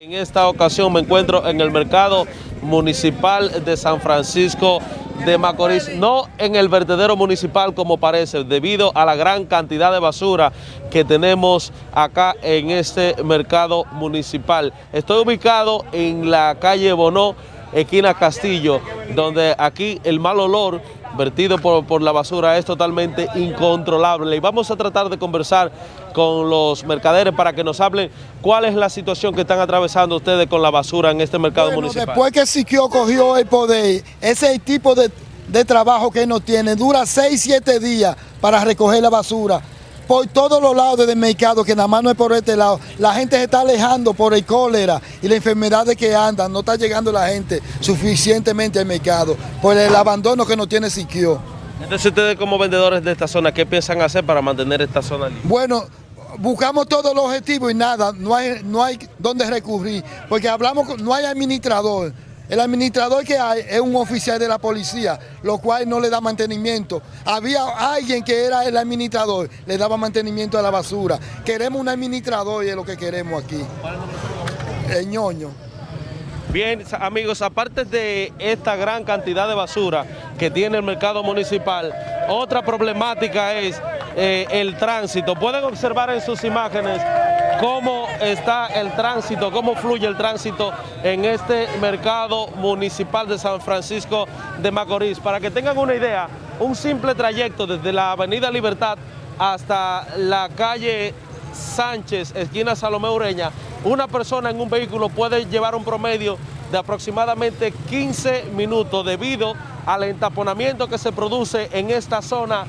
En esta ocasión me encuentro en el mercado municipal de San Francisco de Macorís, no en el vertedero municipal como parece, debido a la gran cantidad de basura que tenemos acá en este mercado municipal. Estoy ubicado en la calle Bonó, esquina Castillo, donde aquí el mal olor vertido por, por, la basura es totalmente incontrolable. Y vamos a tratar de conversar con los mercaderes para que nos hablen cuál es la situación que están atravesando ustedes con la basura en este mercado bueno, municipal. Después que Siquio cogió el poder, ese tipo de, de trabajo que no tiene. Dura 6, 7 días para recoger la basura por todos los lados del mercado, que nada más no es por este lado. La gente se está alejando por el cólera y las enfermedades que andan. No está llegando la gente suficientemente al mercado por el abandono que no tiene Siquio. Entonces ustedes como vendedores de esta zona, ¿qué piensan hacer para mantener esta zona libre? Bueno, buscamos todos los objetivos y nada, no hay, no hay dónde recurrir, porque hablamos, con, no hay administrador. El administrador que hay es un oficial de la policía, lo cual no le da mantenimiento. Había alguien que era el administrador, le daba mantenimiento a la basura. Queremos un administrador y es lo que queremos aquí. El ñoño. Bien, amigos, aparte de esta gran cantidad de basura que tiene el mercado municipal, otra problemática es eh, el tránsito. Pueden observar en sus imágenes cómo está el tránsito, cómo fluye el tránsito en este mercado municipal de San Francisco de Macorís. Para que tengan una idea, un simple trayecto desde la avenida Libertad hasta la calle Sánchez, esquina Salomé Ureña, una persona en un vehículo puede llevar un promedio de aproximadamente 15 minutos debido al entaponamiento que se produce en esta zona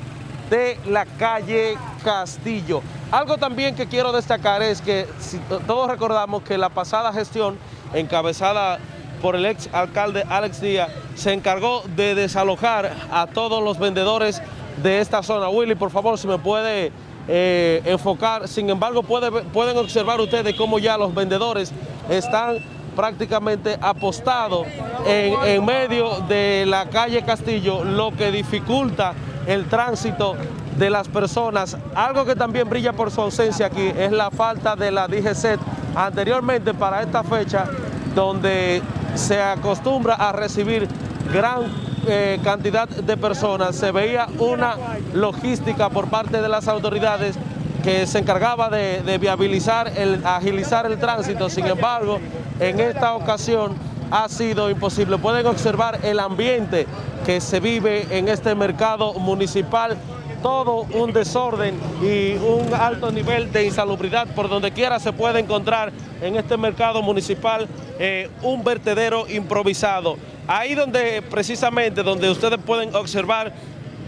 de la calle Castillo. Algo también que quiero destacar es que si, todos recordamos que la pasada gestión encabezada por el ex alcalde Alex Díaz se encargó de desalojar a todos los vendedores de esta zona. Willy, por favor, si me puede eh, enfocar. Sin embargo, puede, pueden observar ustedes cómo ya los vendedores están prácticamente apostados en medio de la calle Castillo, lo que dificulta el tránsito de las personas. Algo que también brilla por su ausencia aquí es la falta de la DGCET anteriormente para esta fecha, donde se acostumbra a recibir gran eh, cantidad de personas, se veía una logística por parte de las autoridades que se encargaba de, de viabilizar, el, agilizar el tránsito, sin embargo, en esta ocasión ha sido imposible. Pueden observar el ambiente que se vive en este mercado municipal, todo un desorden y un alto nivel de insalubridad. Por donde quiera se puede encontrar en este mercado municipal eh, un vertedero improvisado. Ahí donde precisamente donde ustedes pueden observar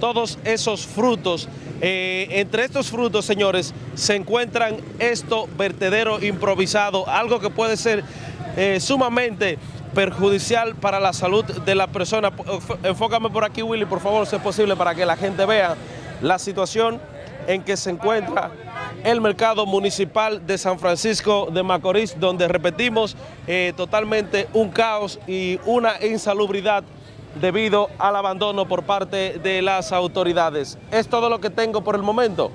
todos esos frutos. Eh, entre estos frutos, señores, se encuentran estos vertederos improvisados, algo que puede ser eh, sumamente perjudicial para la salud de la persona. Enfócame por aquí, Willy, por favor, si es posible, para que la gente vea la situación en que se encuentra el mercado municipal de San Francisco de Macorís, donde repetimos eh, totalmente un caos y una insalubridad debido al abandono por parte de las autoridades. Es todo lo que tengo por el momento.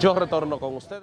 Yo retorno con ustedes.